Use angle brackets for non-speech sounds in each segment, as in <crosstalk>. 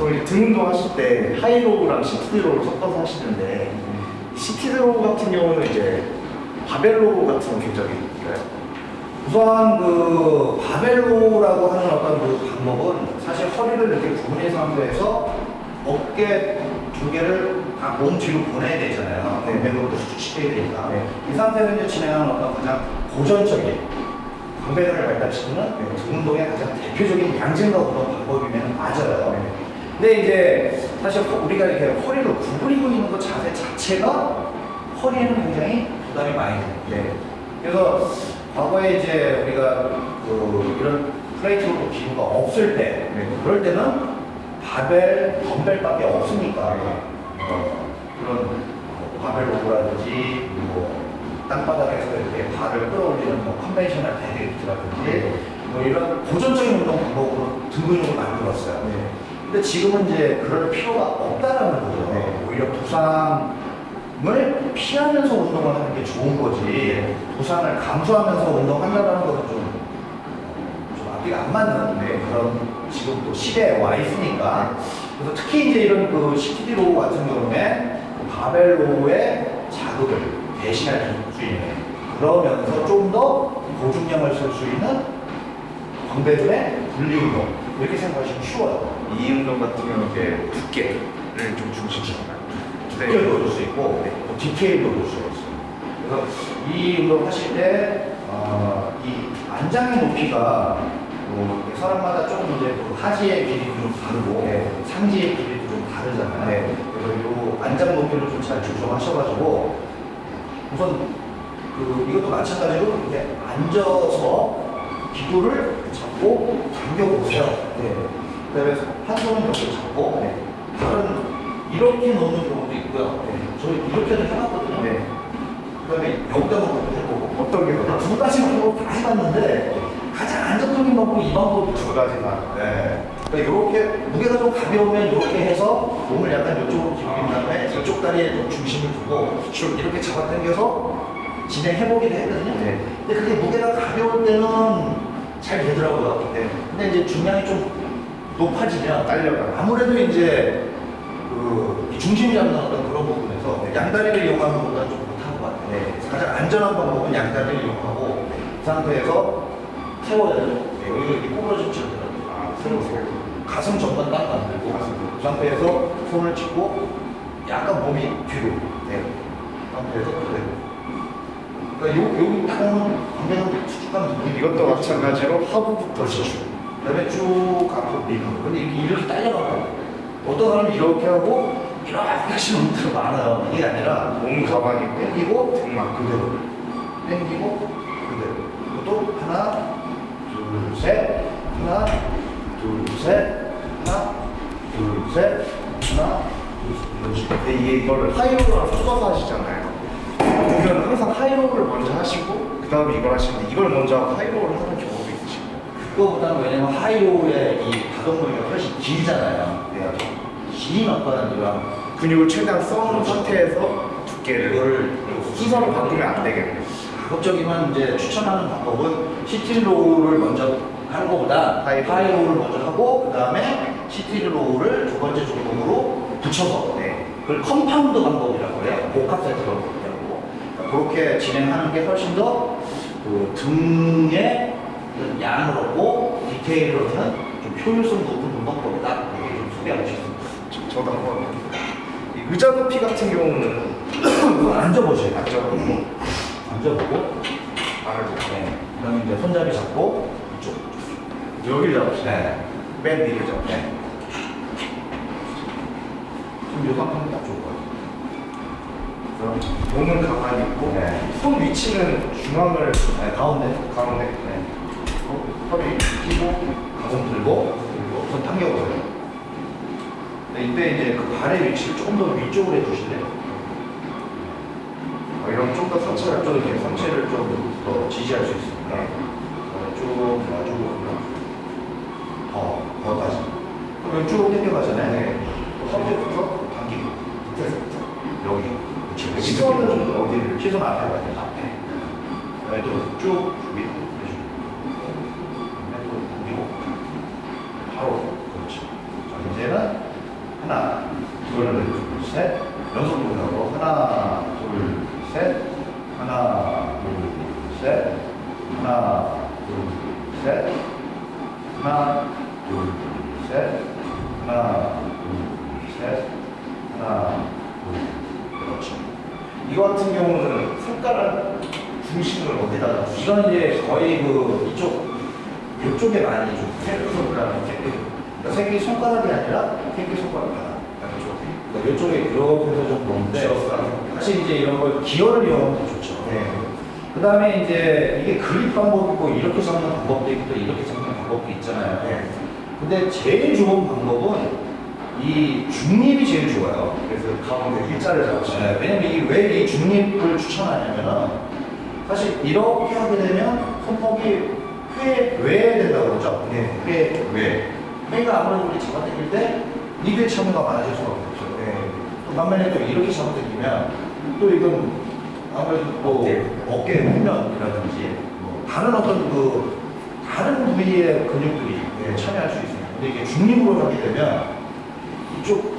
보통 이제 등 운동 하실 때 high row랑 seated row 섞어서 하시는데 seated row 같은 경우는 이제 바벨 row 같은 궤적이 있나요? 우선 그 바벨 row라고 하는 어떤 그 방법은 사실 허리를 이렇게 구부린 상태에서 어깨 두 개를 다 몸 뒤로 보내야 되잖아요. 네. 뒤로 수축시켜야 되니까. 네. 이 상태에서 이제 진행하는 어떤 가장 고전적인 광배근을 발달시키는 네. 등 운동의 가장 대표적인 양질과 운동 방법이면 맞아요. 네. 근데 이제 사실 허- 우리가 이렇게 허리를 구부리고 있는 것 자체 자체가 허리에는 굉장히 부담이 많이 돼요. 네. 그래서 과거에 이제 우리가 그 이런 plate load 기구가 없을 때 네. 그럴 때는 바벨, 덤벨밖에 없으니까 네. 어, 그런 뭐 바벨 row라든지 뭐 땅바닥에서 이렇게 바를 끌어올리는 뭐 conventional deadlift라든지 뭐 이런 고전적인 운동 방법으로 등 근육을 만들었어요. 네. 근데 지금은 이제 그럴 필요가 없다라는 거죠. 네. 오히려 부상을 피하면서 운동을 하는 게 좋은 거지. 부상을 감수하면서 운동한다는 것은 좀, 좀 앞뒤가 안 맞는 네, 그런 지금 또 시대에 와 있으니까. 그래서 특히 이제 이런 그 시티디로 같은 경우에 그 바벨로의 자극을 대신할 수 있는 그러면서 좀 더 고중량을 쓸 수 있는 광배근의 분리 운동 이렇게 생각하시면 쉬워요. 이 운동 같은 이제 두께를 좀 중심으로 특별도 줄수 있고 뭐 디테일도 줄 수가 있어요. 그래서 이 운동 하실 때, 어, 이 안장의 높이가 뭐 사람마다 조금 이제 그 하지의 길이도 좀 다르고 네. 상지의 길이도 좀 다르잖아요. 네. 그래서 이 안장 높이를 좀 잘 조정하셔가지고 우선 그 이것도 마찬가지로 이렇게 앉아서 기도를 잡고 당겨보세요. 네. 그다음에 한 손은 이렇게 잡고 네. 다른 이렇게 놓는 경우도 있고요. 저희 이렇게도 해봤거든요. 네. 그다음에 여기다 놓고 해보고 어떤 게 더? 두 가지 방법 다 해봤는데 가장 안정적인 방법이 이 방법이 두 가지나. 네. 그러니까 이렇게 무게가 좀 가벼우면 이렇게 해서 몸을 약간 이쪽으로 기울인 다음에 이쪽 다리에 좀 중심을 두고 쭉 이렇게 잡아당겨서 진행해보기도 했거든요. 네. 근데 그게 무게가 가벼울 때는 잘 되더라고요. 네. 근데 이제 중량이 좀 높아지면 딸려가. 아무래도 이제 그 중심이 잡는 어떤 그런 부분에서 양다리를 이용하는 것보다 좀 못한 것 같아요. 네. 가장 안전한 방법은 양다리를 이용하고 그 상태에서 세워야 돼요. 네, 여기가 이렇게 꼬부러지면 되더라고요. 아, 새로. 가슴 전반 딱 만들고 그 상태에서 손을 짚고 약간 몸이 뒤로 네. 그 상태에서 그대로 그러니까 요, 오면 굉장히 수축감 느낌 이것도 마찬가지로 하부부터 그렇죠. 쭉. 그다음에 쭉 앞으로 밀고. 근데 이렇게, 이렇게 딸려가고. 어떤 사람은 이렇게 하고 이렇게 하시는 분들 많아요. 이게 아니라 몸 있고 땡기고 등막 그대로. 땡기고 그대로. 이것도 하나 둘셋 하나 둘셋 하나 둘셋 하나 둘셋. 근데 이게 이거를 high row랑 섞어서 하시잖아요. 보면 항상 high row를 먼저 하시고 그 다음에 이걸 하시는데 이걸 먼저 하고 high row를 하는 경우도 있으시고 그거보다는 왜냐면 high row의 이 가동 범위가 훨씬 길잖아요 네. 긴 어떤 이런 근육을 최대한 써놓은 상태에서 두께를 이거를 순서로 바꾸면 안 되겠네요. 가급적이면 이제 추천하는 방법은 seated row를 먼저 하는 것보다 high row. High row를 먼저 하고 그 다음에 seated row를 두 번째 종목으로 붙여서 네. 그걸 compound 방법이라고 해요. 복합 세트 방법이라고. 그렇게 진행하는 게 훨씬 더 그 등의 어떤 양을 얻고 디테일을 얻는 좀 효율성 높은 운동법이다. 이렇게 좀 소개하고 싶습니다. 저, 저도 한번 이 의자 높이 같은 경우는 앉아보세요. 앉아보고 앉아보고 발을 네. 그다음에 이제 손잡이 잡고 이쪽. 여기를 잡으시죠. 네. 맨 위를 잡으시죠. 네. 지금 같아요. 그래서 몸은 가만히 있고 네. 손 위치는 중앙을 네, 가운데. 가운데 네. 어, 허리 끼고 가슴 들고, 그리고 손 당겨보세요. 네, 이때 이제 그 발의 위치를 조금 더 위쪽으로 해주실래요? 어, 이런 좀더 상체를 좀 이렇게 상체를 좀 더 지지할 수 있습니다. 네. 어, 쭉 놔주고, 더, 더까지. 그럼 쭉 당겨가잖아요. 네. 허리부터 당기고, 여기. 느낌으로. 어디를? 시선 앞에 가야 돼요, 앞에. 밑으로 내주고. 그다음에 또 당기고. 바로. 그렇죠. 자, 이제는 하나, 둘, 셋. 연속으로 하고 하나, 둘, 셋. 하나, 둘, 셋. 하나, 둘, 셋. 하나, 둘, 셋. 하나, 둘, 셋. 하나, 둘. 그렇죠. 이거 같은 경우는 손가락 중심을 어디다가 이건 이제 거의 그 이쪽 이쪽에 많이 좀 새끼 손가락 그러니까 새끼 손가락이 아니라 새끼 손가락 하나. 그러니까 이쪽에 이렇게 해서 좀 보는데 사실 이제 이런 걸 기어를 이용하면 더 좋죠. 네. 그 다음에 이제 이게 그립 방법이 있고 이렇게 잡는 방법도 있고 또 이렇게 잡는 방법도 있잖아요. 네. 근데 제일 좋은 방법은 이 중립이 제일 좋아요. 그래서 가운데 일자를 잡으시면 네, 왜냐면 이게 왜이 중립을 추천하냐면은 사실 이렇게 하게 되면 손목이 회, 외된다고 그러죠? 네. 회, 외. 회가 아무래도 우리 잡아당길 때 이게 참여가 많아질 수밖에 없어요. 네. 또 반면에 또 이렇게 잡아당기면 또 이건 아무래도 뭐 어깨. 어깨 후면이라든지 뭐 다른 어떤 그 다른 부위의 근육들이 네. 참여할 수 있습니다. 근데 이게 중립으로 하게 되면 이쪽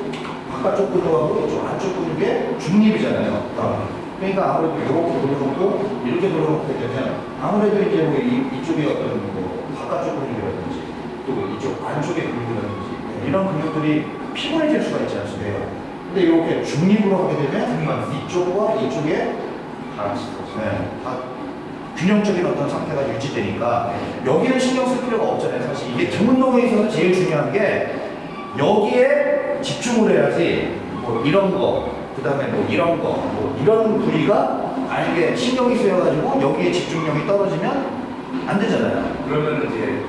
바깥쪽 근육하고 이쪽 안쪽 근육의 중립이잖아요. 아. 그러니까 아무래도 이렇게 돌려놓고 이렇게 돌려놓게 되면 아무래도 이제 뭐 이, 이쪽에 어떤 뭐 바깥쪽 근육이라든지 또 이쪽 안쪽의 근육이라든지 이런 근육들이 피곤해질 수가 있지 않습니까? 근데 이렇게 중립으로 하게 되면 이쪽과 이쪽에 네, 다 균형적인 어떤 상태가 유지되니까 여기는 신경 쓸 필요가 없잖아요. 사실 이게 등 운동에 있어서 제일 중요한 게 여기에 집중을 해야지 뭐 이런 거, 그 다음에 뭐 이런 거, 뭐 이런 부위가 만약에 신경이 쓰여가지고 여기에 집중력이 떨어지면 안 되잖아요. 그러면 이제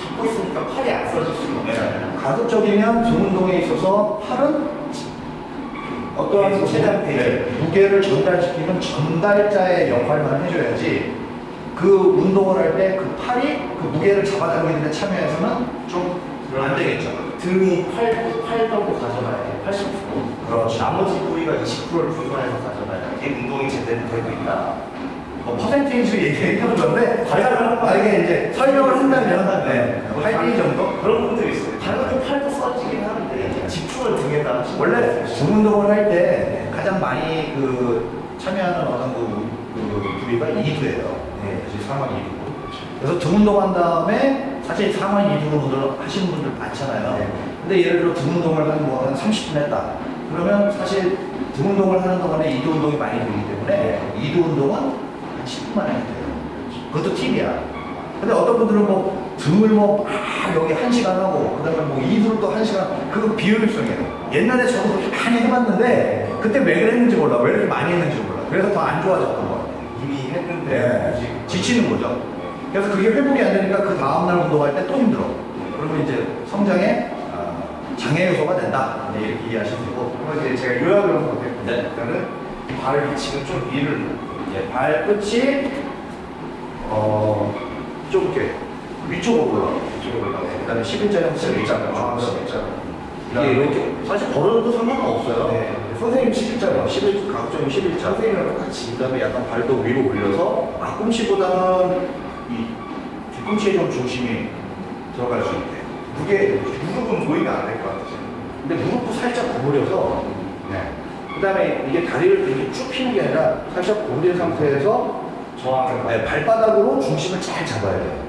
잡고 있으니까 팔이 안 써질 수가 없잖아요. 가급적이면 등 운동에 있어서 팔은 어떠한 제단 네, 페이지. 무게를 전달시키는 전달자의 역할만 해줘야지 그 운동을 할 때 그 팔이 그 무게를 잡아당기는 데 참여해서는 좀 안 되겠죠. 등이 8, 8 정도 가져가야 돼. 80%. 그렇죠. 나머지 부위가 20%를 분산해서 가져가야 돼. 이게 운동이 제대로 되고 있다. 뭐 퍼센테이지 얘기해도 좋은데 만약에 이제 설명을 한다면 네, 8대 정도? 그런 분들이 있어요. 당연히 팔도 써지긴 하는데 집중을 등에다 원래. 등 운동을 할 때 가장 많이 그 참여하는 어떤 그, 그 부위가 이두예요. 네, 그래서 상완 이두. 그래서 등 운동한 다음에 사실 상완 이두를 하시는 분들 많잖아요. 네. 근데 예를 들어 등 운동을 한, 뭐, 한 30분 했다. 그러면 사실 등 운동을 하는 동안에 이두 운동이 많이 되기 때문에 이두 운동은 한 10분만 해도 돼요. 그것도 팁이야. 근데 어떤 분들은 뭐 등을 뭐 막 여기 한 시간 하고 그다음에 뭐 이두를 또 한 시간 그거 비효율성이에요. 옛날에 저도 많이 해봤는데 그때 왜 그랬는지 몰라. 왜 이렇게 많이 했는지 몰라. 그래서 더 안 좋아졌던 거 같아요. 이미 했는데 네, 지치는 거죠. 그래서 그게 회복이 안 되니까 그 다음날 운동할 때 또 힘들어. 그러면 이제 성장에 아, 장애 요소가 된다. 네, 이렇게 이해하시면 되고. 그럼 이제 제가 요약을 한번 해볼게요. 네. 일단은 발 위치는 좀 위를 이제 발끝이 어, 좀 이렇게 위쪽으로 올라가고 이쪽으로 올라가고 그 다음에 11자 형식 11자. 아, 죠 11자. 이게 이렇게 사실 걸어도 상관은 없어요. 네. 선생님 11자요. 11, 각종이 11자. 선생님이랑 똑같이. 그 다음에 약간 발도 위로 올려서 앞꿈치보다는 이 뒤꿈치에 좀 중심이 들어갈 수 있게. 무게, 무릎은 보이면 안될 것 같아요. 근데 무릎도 살짝 구부려서 네. 그 다음에 이게 다리를 이렇게 쭉 피는 게 아니라 살짝 구부린 상태에서 저항을 네, 발바닥으로 중심을 잘 잡아야 돼요.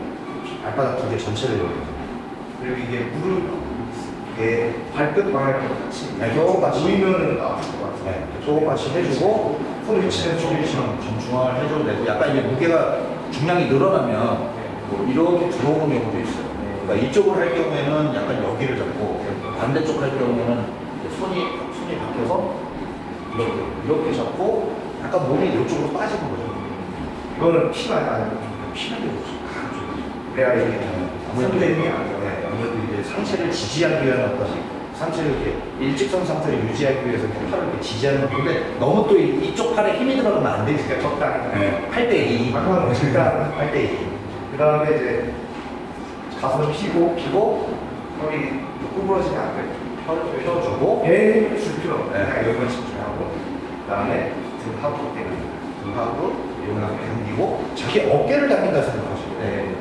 발바닥 두 개 전체를 이렇게. 그리고 이게 무릎 이게 발끝 방향이랑 같이 네, 똑같이. 보이면은 아플 것 같아요. 네, 똑같이 해주고 손 위치는 좀 좀, 좀 중앙을 해줘도 되고 약간 이게 무게가 중량이 늘어나면 뭐 이렇게 들어오는 경우도 있어요. 그러니까 이쪽을 할 경우에는 약간 여기를 잡고 반대쪽 할 경우에는 손이 손이 바뀌어서 이렇게 이렇게 잡고 약간 몸이 이쪽으로 빠지는 거죠. 이거는 피가 아니고 피는 게 없죠. 내가 이렇게 네, 아니고 아무래도 이제 상체를 지지하기 위한 어떤 상체를 이렇게 일직선 상태를 유지하기 위해서 이렇게 팔을 이렇게 지지하는 건데 너무 또 이- 이쪽 팔에 힘이 들어가면 안 되니까 적당히 네. 8대2 아까는 일단 8대2 그 다음에 이제 가슴 피고 피고 허리 구부러지면 안 돼요. 펴- 펴주고 배에 줄 필요 없어요. 네. 여기만 집중하고 그 다음에 등 하부 때문에 등하고 이용하게 당기고 자기 어깨를 당긴다 생각하시고 네.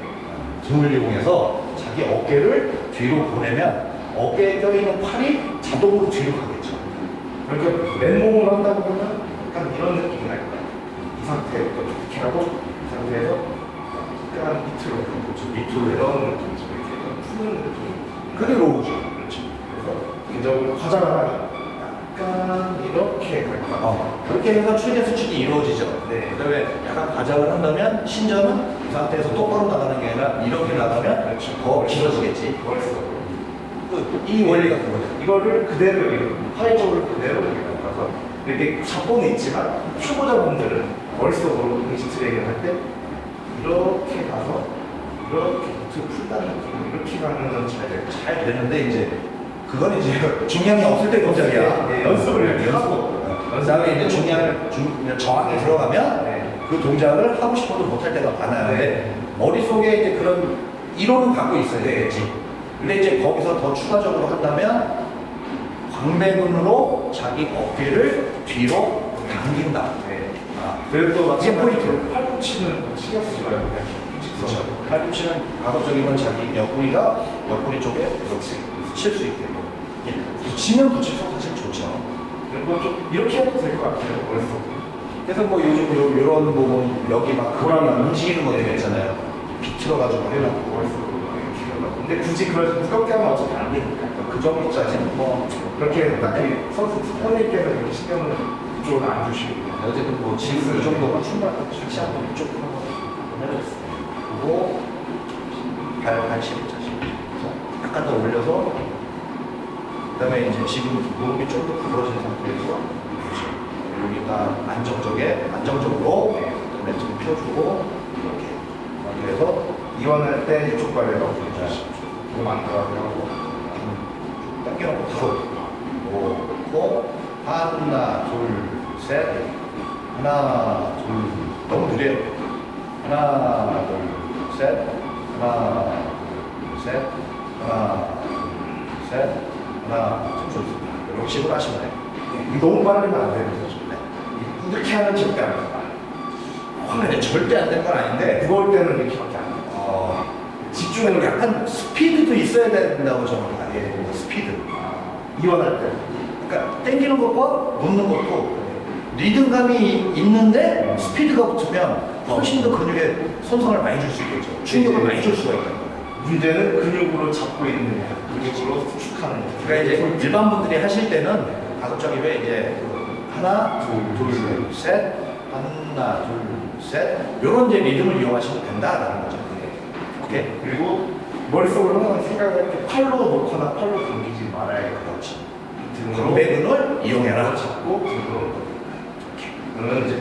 등을 이용해서 자기 어깨를 뒤로 보내면 어깨에 껴있는 팔이 자동으로 뒤로 가겠죠. 그러니까 맨몸으로 한다 보면 약간 이런 느낌이 날 거야. 이 상태부터 이렇게 하고 이 상태에서 약간 밑으로 그렇죠. 밑으로 이런 느낌이죠. 이렇게 약간 푸는 느낌. 그게 로우죠. 그렇죠. 그래서 화장을 하면 약간 이렇게 갈 거야. 어, 그렇게 해서 출계 수축이 이루어지죠. 네. 그 다음에 약간 과장을 한다면 신전은 이 상태에서 똑바로 나가는 게 아니라 이렇게 나가면 그렇죠. 더 길어지겠지. 그, 이 원리가 그거죠. 이거를 그대로 파이적으로 그대로 이렇게 가서 이렇게 잡고는 있지만 초보자분들은 머릿속으로 응시 트레이닝 할때 이렇게 가서 이렇게 풀다는 느낌 이렇게 가면은 잘. 잘 되는데 이제 그건 이제 <laughs> 중량이 없을 때 동작이야. 네, 연습을 이렇게 하고. 그 다음에 이제 중량을 중, 정확히 들어가면 네. 그 동작을 하고 싶어도 못할 때가 많아요. 근데 머릿속에 이제 그런 이론은 갖고 있어야 되겠지. 근데 이제 거기서 더 추가적으로 한다면 광배근으로 자기 어깨를 뒤로 당긴다. 네. 아, 그래도 또 이게 마찬가지로 팔꿈치는 신경 쓰지 말고 그냥. 직선. 팔꿈치는 가급적이면 자기 옆구리가 옆구리 쪽에 이렇게 칠수 있게. 붙이면 붙일수록 사실 좋죠. 이거 좀 이렇게 해도 될 것 같아요. 머릿속. 그래서 뭐 요즘 요, 요런 부분 여기 막 그라나 움직이는 것들 있잖아요. 비틀어가지고 해놓고 근데 굳이 그걸 무겁게 하면 어차피 안 되니까. 그 정도까지는 뭐 그렇게 딱히 선생님께서 이렇게 신경을 그쪽은 안 주시고 어쨌든 뭐 지금 이 정도가 충분하고 다시 한번 이쪽 한번 해줬어요. 그리고 발 관심 자신. 약간 더 올려서 그 다음에 이제 지금 무릎이 좀더 구부러진 상태에서. 여기가 안정적에 안정적으로 그다음에 좀 펴주고 이렇게 해서 이완할 때 이쪽 발에 넣어 들어가게 하고. 당겨놓고 바로 놓고 하나 둘셋 하나 둘 너무 느려요 하나 둘셋 하나 둘셋 하나 둘셋 하나 둘 좋습니다 이런 식으로 하시면 돼요 이 너무 빠르면 안 되는 거죠. 네. 이렇게 하면 절대 안 된다. 아, 근데 절대 안 되는 건 아닌데 무거울 때는. 어, 약간 약간 스피드도 있어야 된다고 저는 알고 스피드 이완할 때. 그러니까 땡기는 것과 놓는 것도 리듬감이 있는데 스피드가 붙으면 훨씬 더 근육에 손상을 많이 줄 수 있겠죠. 충격을 많이 줄 수가 거예요. 문제는 근육으로 잡고 있느냐, 근육으로 수축하느냐. 그러니까 이제 일반 분들이 하실 때는 가급적이면 이제 하나, 둘, 둘, 셋, 하나, 둘, 셋 이런 이제 리듬을 이용하시면 된다라는 거죠. 오케이. 그리고 머릿속으로 항상 이렇게 팔로 놓거나 팔로 당기지 말아야겠다. 그렇지. 등으로 광배근을 이용해라. 잡고 등으로 그러면 이제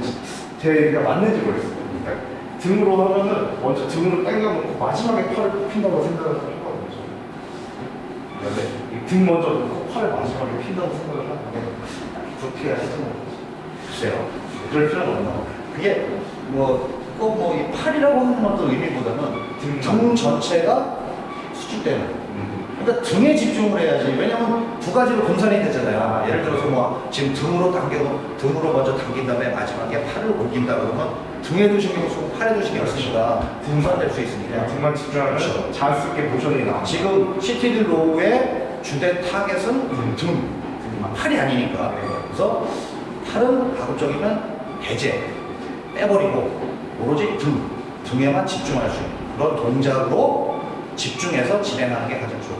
제가 맞는지 모르겠어요. 그러니까 등으로 하면은 먼저 등으로 당겨놓고 마지막에 팔을 핀다고 생각을 했거든요. 저는. 근데 이등 먼저 놓고 팔을 마지막에 핀다고 생각을 하는데 그렇게 하시는 거죠. 글쎄요. 그럴 필요는 없나 봐요. 그게 뭐 꼭뭐 이 팔이라고 하는 것도 의미보다는 등 등 전체가 수축되는. 음. 그러니까 등에 집중을 해야지. 왜냐면 두 가지로 분산이 되잖아요. 예를 들어서 뭐 지금 등으로 당겨 등으로 먼저 당긴 다음에 마지막에 팔을 올린다 그러면 등에도 신경 쓰고 팔에도 신경 쓰니까 분산될 수 있으니까. 등만 집중하면 그렇죠. 자연스럽게 모션이 나와. 지금 seated row의 주된 타겟은 음. 등, 아, 팔이 아니니까. 네. 그래서 팔은 가급적이면 배제, 빼버리고 오로지 등, 등에만 집중할 수 있는 그런 동작으로 집중해서 진행하는 게 가장 거예요.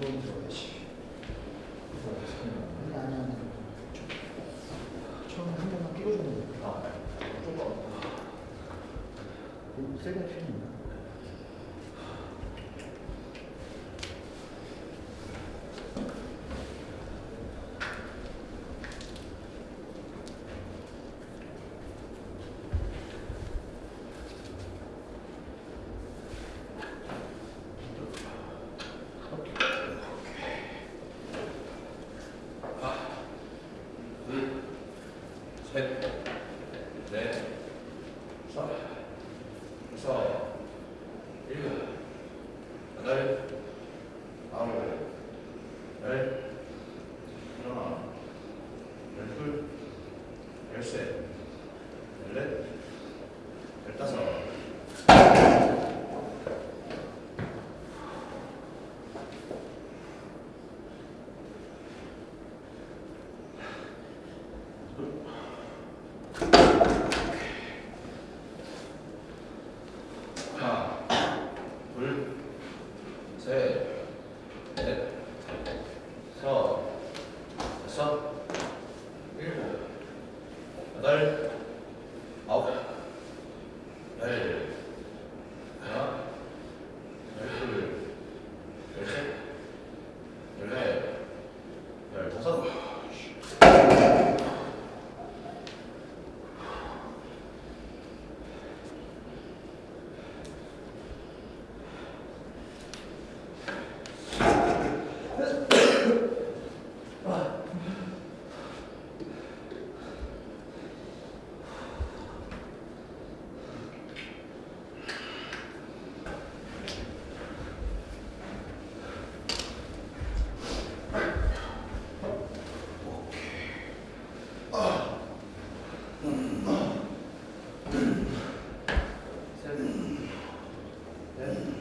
이런 식으로 해주시면 돼. 아, 조금. 세게 피는 여 Amen.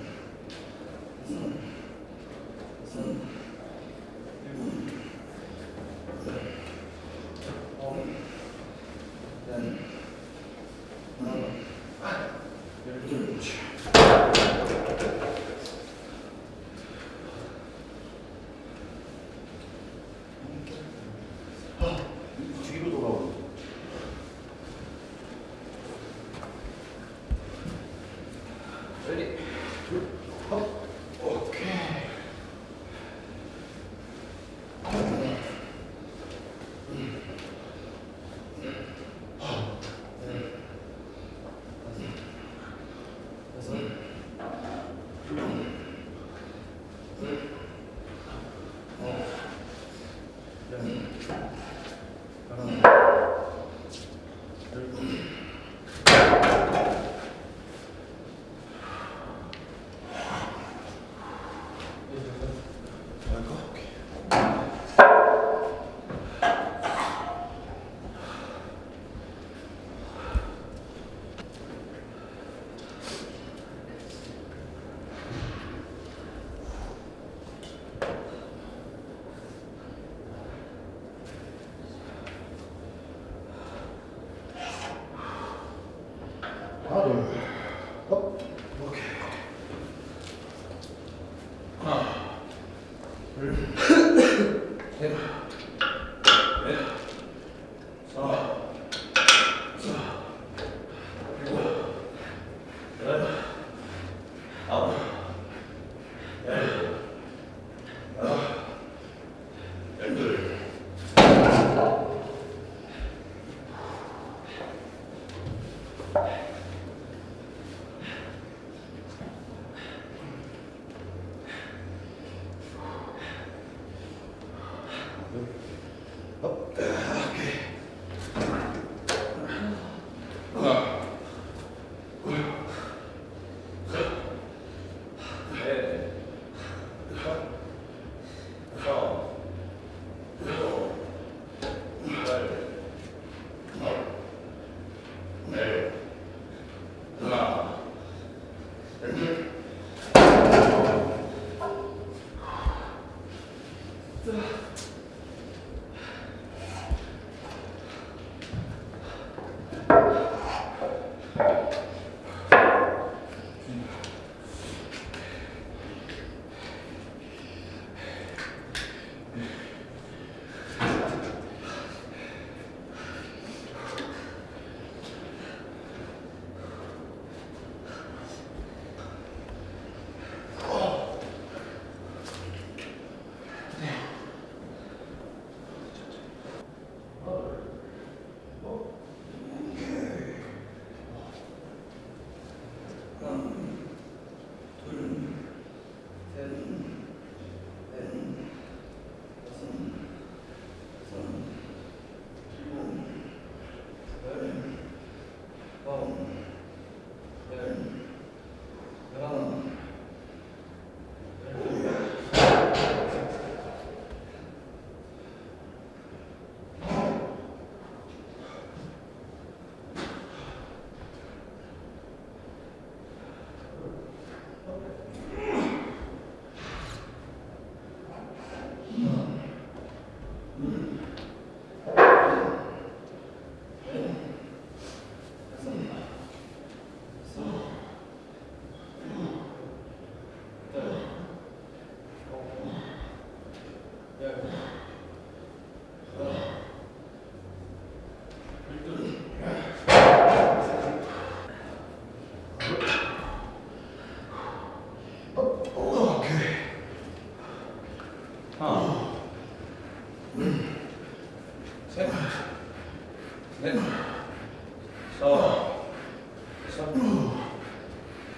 Thank you.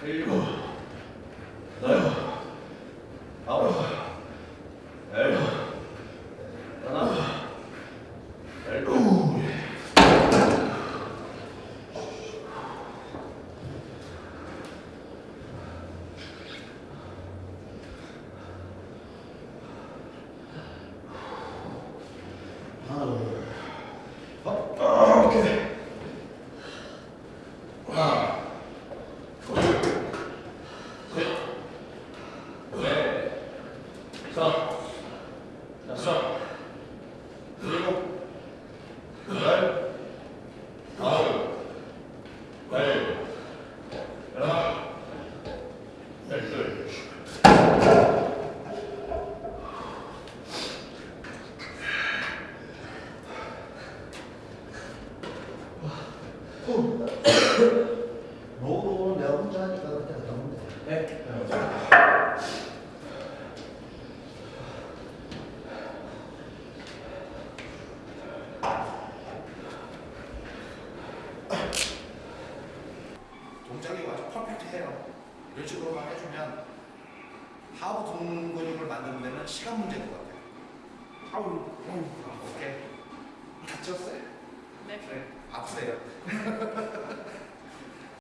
일곱,